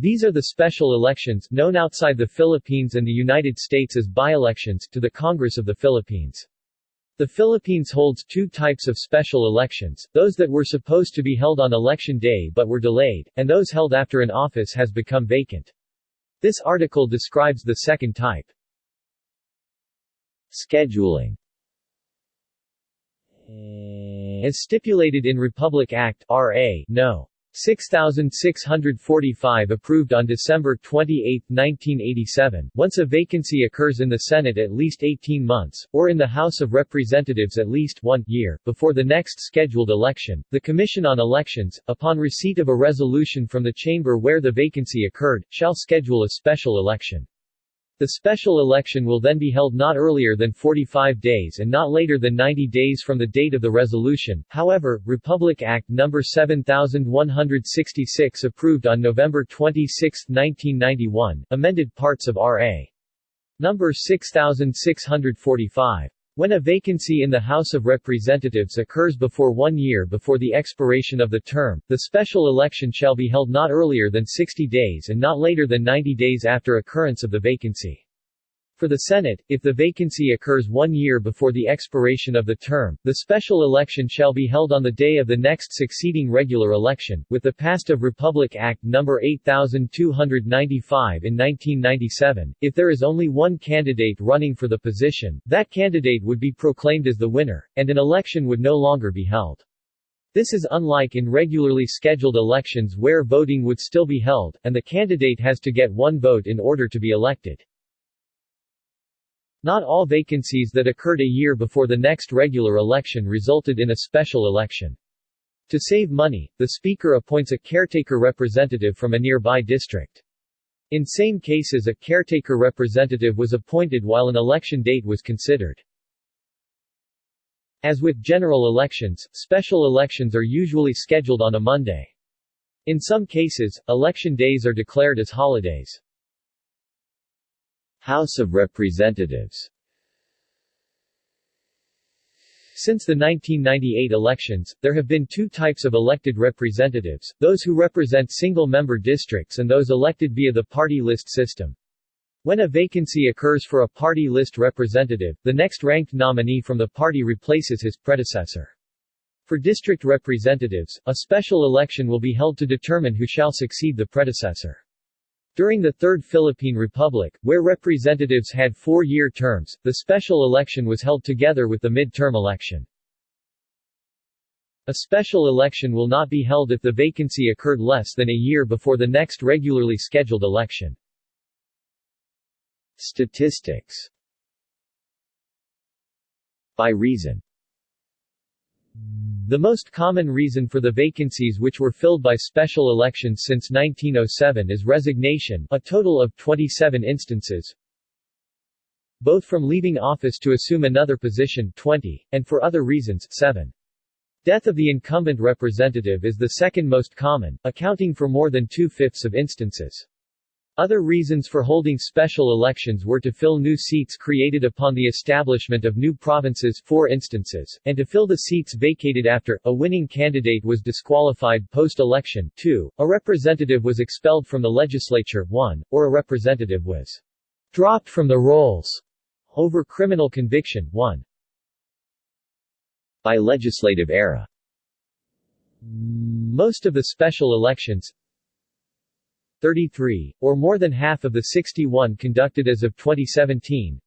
These are the special elections, known outside the Philippines and the United States as by-elections, to the Congress of the Philippines. The Philippines holds two types of special elections, those that were supposed to be held on election day but were delayed, and those held after an office has become vacant. This article describes the second type. Scheduling As stipulated in Republic Act RA No. 6645 approved on December 28, 1987, once a vacancy occurs in the Senate at least 18 months, or in the House of Representatives at least one year, before the next scheduled election, the Commission on Elections, upon receipt of a resolution from the chamber where the vacancy occurred, shall schedule a special election. The special election will then be held not earlier than 45 days and not later than 90 days from the date of the resolution. However, Republic Act No. 7166 approved on November 26, 1991, amended parts of R.A. No. 6645. When a vacancy in the House of Representatives occurs before one year before the expiration of the term, the special election shall be held not earlier than 60 days and not later than 90 days after occurrence of the vacancy. For the Senate, if the vacancy occurs one year before the expiration of the term, the special election shall be held on the day of the next succeeding regular election, with the passed of Republic Act No. 8295 in 1997. If there is only one candidate running for the position, that candidate would be proclaimed as the winner, and an election would no longer be held. This is unlike in regularly scheduled elections where voting would still be held, and the candidate has to get one vote in order to be elected. Not all vacancies that occurred a year before the next regular election resulted in a special election. To save money, the Speaker appoints a caretaker representative from a nearby district. In same cases a caretaker representative was appointed while an election date was considered. As with general elections, special elections are usually scheduled on a Monday. In some cases, election days are declared as holidays. House of Representatives Since the 1998 elections, there have been two types of elected representatives, those who represent single-member districts and those elected via the party list system. When a vacancy occurs for a party list representative, the next ranked nominee from the party replaces his predecessor. For district representatives, a special election will be held to determine who shall succeed the predecessor. During the Third Philippine Republic, where representatives had four-year terms, the special election was held together with the mid-term election. A special election will not be held if the vacancy occurred less than a year before the next regularly scheduled election. Statistics By reason the most common reason for the vacancies which were filled by special elections since 1907 is resignation a total of 27 instances, both from leaving office to assume another position 20, and for other reasons 7. Death of the incumbent representative is the second most common, accounting for more than two-fifths of instances. Other reasons for holding special elections were to fill new seats created upon the establishment of new provinces 4 instances, and to fill the seats vacated after, a winning candidate was disqualified post-election. 2, a representative was expelled from the legislature. 1, or a representative was dropped from the rolls over criminal conviction. 1. By legislative era. Most of the special elections, 33, or more than half of the 61 conducted as of 2017,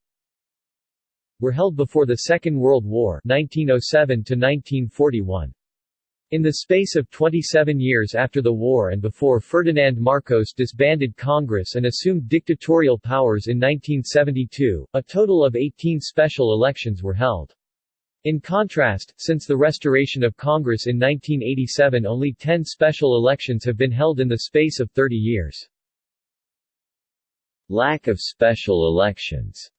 were held before the Second World War 1907 to 1941. In the space of 27 years after the war and before Ferdinand Marcos disbanded Congress and assumed dictatorial powers in 1972, a total of 18 special elections were held. In contrast, since the restoration of Congress in 1987 only 10 special elections have been held in the space of 30 years. Lack of special elections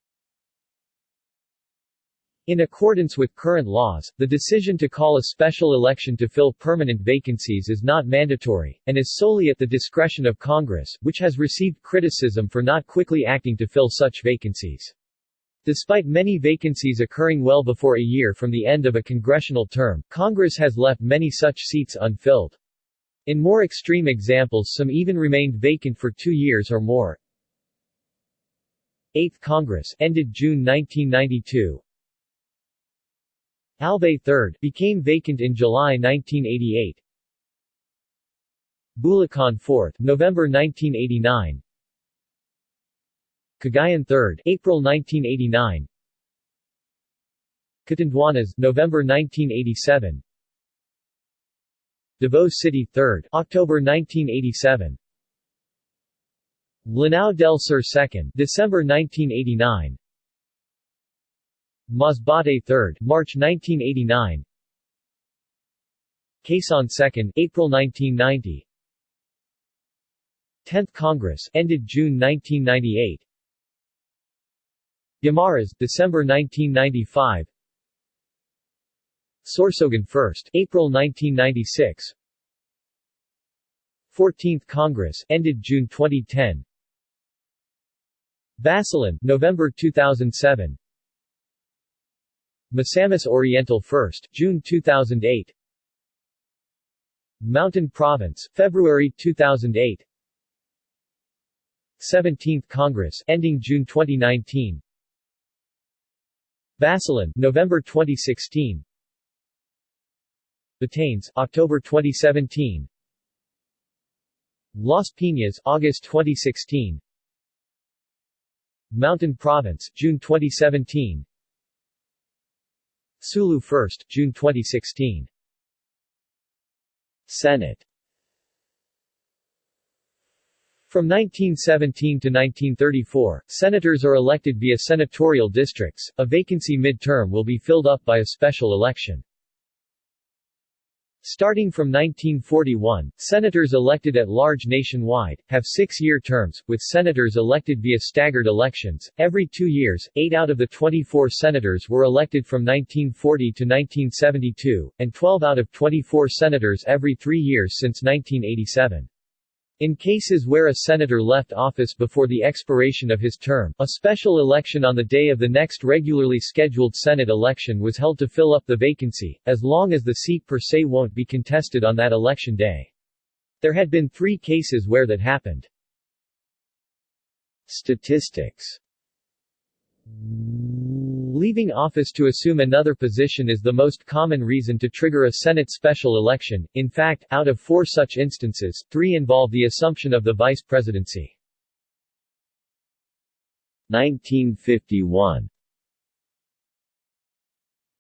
in accordance with current laws, the decision to call a special election to fill permanent vacancies is not mandatory, and is solely at the discretion of Congress, which has received criticism for not quickly acting to fill such vacancies. Despite many vacancies occurring well before a year from the end of a congressional term, Congress has left many such seats unfilled. In more extreme examples some even remained vacant for two years or more. 8th Congress ended June 1992. Albay III became vacant in July 1988. Bulacan 4th November 1989. Cagayan 3rd April 1989. Catanduanes November 1987. Davao City 3rd October 1987. Lanao del Sur 2nd December 1989. Masbate 3rd March 1989. Quezon 2nd April 1990. 10th Congress ended June 1998. Guimaras December 1995. Sorsogon 1st, April 1996 14th Congress, ended June 2010 Basilan, November 2007 Misamis Oriental 1st, June 2008 Mountain Province, February 2008 17th Congress, ending June 2019 Basilan, November 2016 Batanes, October 2017 Las Piñas, August 2016 Mountain Province, June 2017 Sulu 1st, June 2016 Senate From 1917 to 1934, senators are elected via senatorial districts. A vacancy mid-term will be filled up by a special election. Starting from 1941, senators elected at large nationwide, have six-year terms, with senators elected via staggered elections. Every two years, eight out of the 24 senators were elected from 1940 to 1972, and 12 out of 24 senators every three years since 1987. In cases where a senator left office before the expiration of his term, a special election on the day of the next regularly scheduled Senate election was held to fill up the vacancy, as long as the seat per se won't be contested on that election day. There had been three cases where that happened. Statistics Leaving office to assume another position is the most common reason to trigger a Senate special election, in fact, out of four such instances, three involve the assumption of the vice presidency. 1951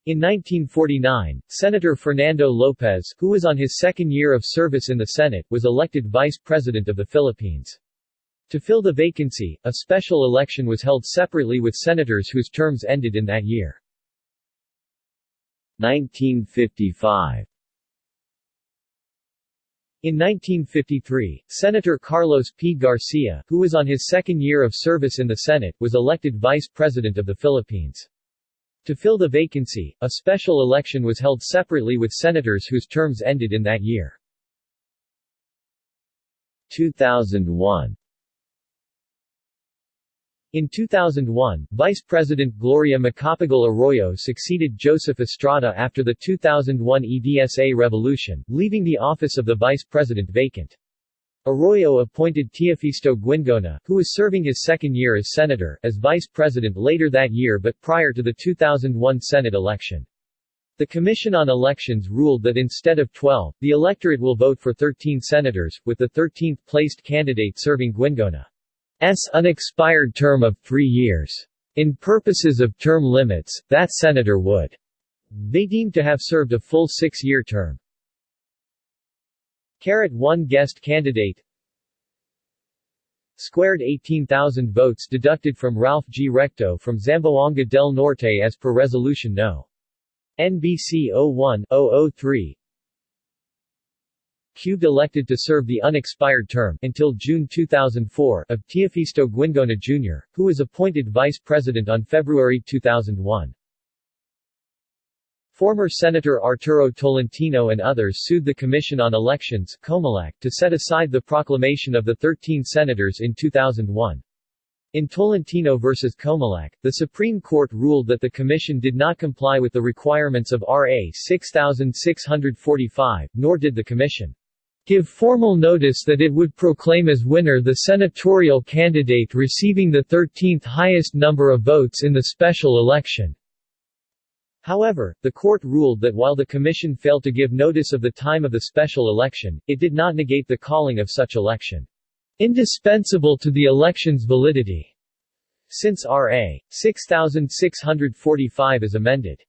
in 1949, Senator Fernando Lopez, who was on his second year of service in the Senate, was elected Vice President of the Philippines. To fill the vacancy, a special election was held separately with senators whose terms ended in that year. 1955 in 1953, Senator Carlos P. Garcia, who was on his second year of service in the Senate, was elected Vice President of the Philippines. To fill the vacancy, a special election was held separately with senators whose terms ended in that year. 2001 in 2001, Vice President Gloria Macapagal Arroyo succeeded Joseph Estrada after the 2001 EDSA revolution, leaving the office of the vice president vacant. Arroyo appointed Teofisto Guingona, who was serving his second year as senator, as vice president later that year but prior to the 2001 Senate election. The Commission on Elections ruled that instead of 12, the electorate will vote for 13 senators, with the 13th placed candidate serving Guingona. S unexpired term of three years. In purposes of term limits, that senator would they deemed to have served a full six-year term. Carat 1 guest candidate Squared 18,000 votes deducted from Ralph G. Recto from Zamboanga del Norte as per Resolution No. NBC 01-003 Cubed elected to serve the unexpired term until June 2004 of Teofisto Guingona Jr., who was appointed vice president on February 2001. Former Senator Arturo Tolentino and others sued the Commission on Elections to set aside the proclamation of the 13 senators in 2001. In Tolentino v. Comelec, the Supreme Court ruled that the Commission did not comply with the requirements of RA 6645, nor did the Commission give formal notice that it would proclaim as winner the senatorial candidate receiving the 13th highest number of votes in the special election. However, the court ruled that while the commission failed to give notice of the time of the special election, it did not negate the calling of such election indispensable to the election's validity, since R.A. 6645 is amended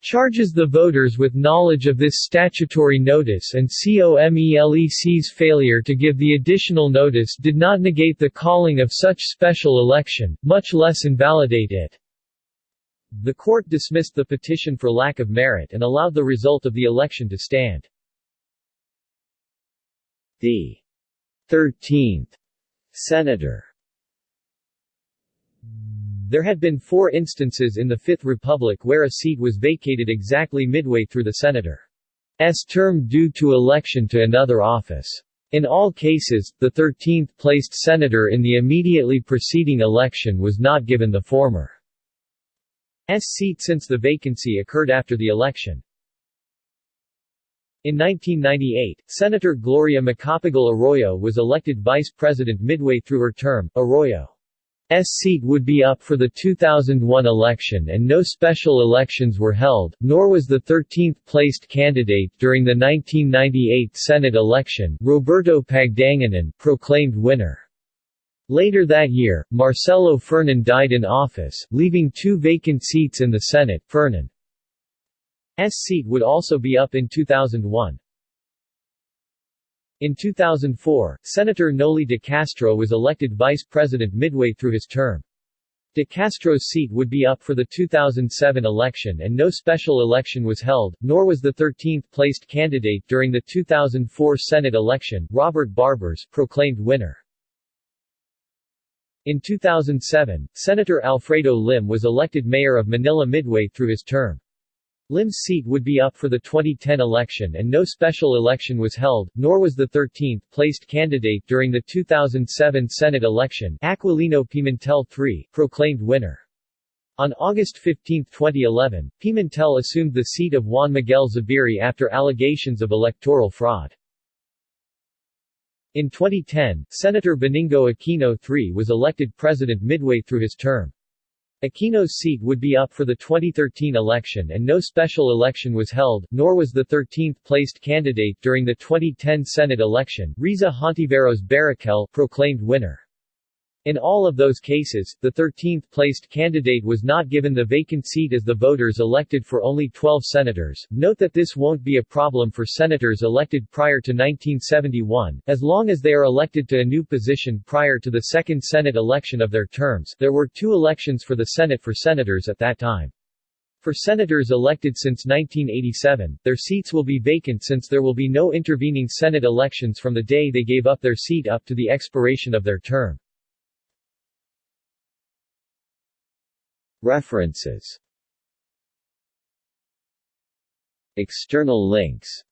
charges the voters with knowledge of this statutory notice and COMELEC's failure to give the additional notice did not negate the calling of such special election, much less invalidate it. The court dismissed the petition for lack of merit and allowed the result of the election to stand. The 13th Senator there had been four instances in the Fifth Republic where a seat was vacated exactly midway through the senator's term due to election to another office. In all cases, the 13th-placed senator in the immediately preceding election was not given the former's seat since the vacancy occurred after the election. In 1998, Senator Gloria Macapagal Arroyo was elected vice president midway through her term. Arroyo seat would be up for the 2001 election and no special elections were held, nor was the 13th-placed candidate during the 1998 Senate election, Roberto Pagdanganan, proclaimed winner. Later that year, Marcelo Fernan died in office, leaving two vacant seats in the Senate. Fernan's seat would also be up in 2001. In 2004, Senator Noli de Castro was elected vice president midway through his term. De Castro's seat would be up for the 2007 election and no special election was held, nor was the 13th-placed candidate during the 2004 Senate election, Robert Barbers, proclaimed winner. In 2007, Senator Alfredo Lim was elected mayor of Manila midway through his term. Lim's seat would be up for the 2010 election and no special election was held, nor was the 13th-placed candidate during the 2007 Senate election Aquilino Pimentel III, proclaimed winner. On August 15, 2011, Pimentel assumed the seat of Juan Miguel Zubiri after allegations of electoral fraud. In 2010, Senator Benigno Aquino III was elected president midway through his term. Aquino's seat would be up for the 2013 election and no special election was held, nor was the 13th-placed candidate during the 2010 Senate election, Risa Hontiveros Baraquel, proclaimed winner. In all of those cases, the 13th-placed candidate was not given the vacant seat as the voters elected for only 12 senators. Note that this won't be a problem for senators elected prior to 1971, as long as they are elected to a new position prior to the second Senate election of their terms. There were two elections for the Senate for senators at that time. For senators elected since 1987, their seats will be vacant since there will be no intervening Senate elections from the day they gave up their seat up to the expiration of their term. References. External links.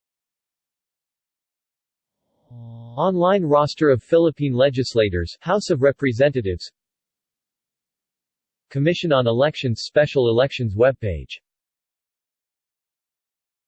Online roster of Philippine legislators House of Representatives. Commission on Elections Special Elections webpage